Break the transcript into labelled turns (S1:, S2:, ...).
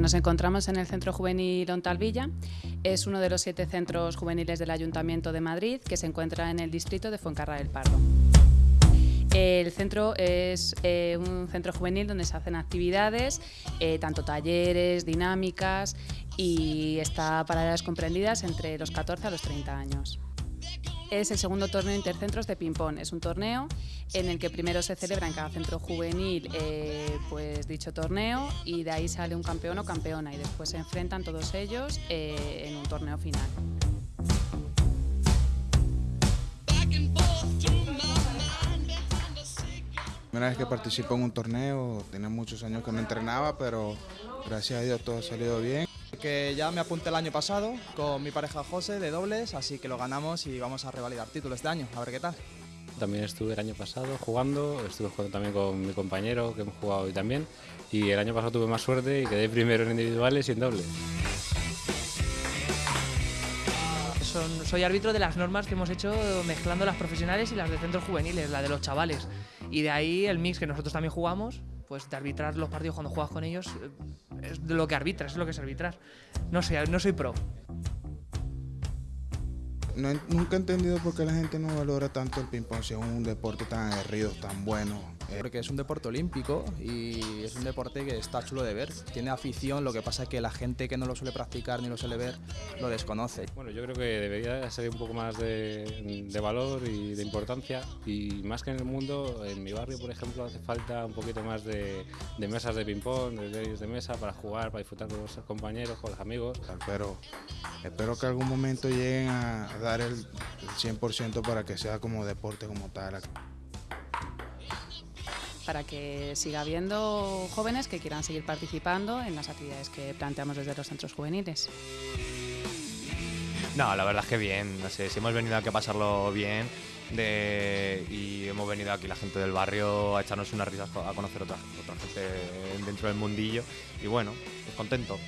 S1: nos encontramos en el Centro Juvenil Ontalvilla. Es uno de los siete centros juveniles del Ayuntamiento de Madrid que se encuentra en el distrito de Fuencarral del Pardo. El centro es eh, un centro juvenil donde se hacen actividades, eh, tanto talleres, dinámicas y está para edades comprendidas entre los 14 a los 30 años es el segundo torneo intercentros de ping-pong. Es un torneo en el que primero se celebra en cada centro juvenil eh, pues dicho torneo y de ahí sale un campeón o campeona y después se enfrentan todos ellos eh, en un torneo final.
S2: Primera vez que participo en un torneo, tenía muchos años que no entrenaba, pero gracias a Dios todo ha salido bien
S3: que ya me apunté el año pasado con mi pareja José de dobles, así que lo ganamos y vamos a revalidar títulos este año, a ver qué tal.
S4: También estuve el año pasado jugando, estuve jugando también con mi compañero que hemos jugado hoy también y el año pasado tuve más suerte y quedé primero en individuales y en dobles.
S5: soy árbitro de las normas que hemos hecho mezclando las profesionales y las de centros juveniles, la de los chavales. Y de ahí el mix que nosotros también jugamos, pues de arbitrar los partidos cuando juegas con ellos, eh, es lo que arbitras, es lo que es arbitrar. No sé, no soy pro.
S2: nunca he entendido por qué la gente no valora tanto el ping-pong si es un deporte tan aguerrido, tan bueno.
S3: Porque es un deporte olímpico y es un deporte que está chulo de ver. Tiene afición, lo que pasa es que la gente que no lo suele practicar ni lo suele ver lo desconoce.
S4: Bueno, yo creo que debería ser un poco más de, valor y de importancia y más que en el mundo, en mi barrio, por ejemplo, hace falta un poquito más de, mesas de ping-pong, de tenis de mesa para jugar, para disfrutar con los compañeros, con los amigos.
S2: Pero espero que algún momento lleguen a dar el 100% para que sea como deporte como tal
S1: para que siga habiendo jóvenes que quieran seguir participando en las actividades que planteamos desde los centros juveniles.
S6: No, la verdad es que bien, no sé, si hemos venido aquí a pasarlo bien y hemos venido aquí la gente del barrio a echarnos unas risas, a conocer otra, otra gente dentro del mundillo y bueno, pues contento.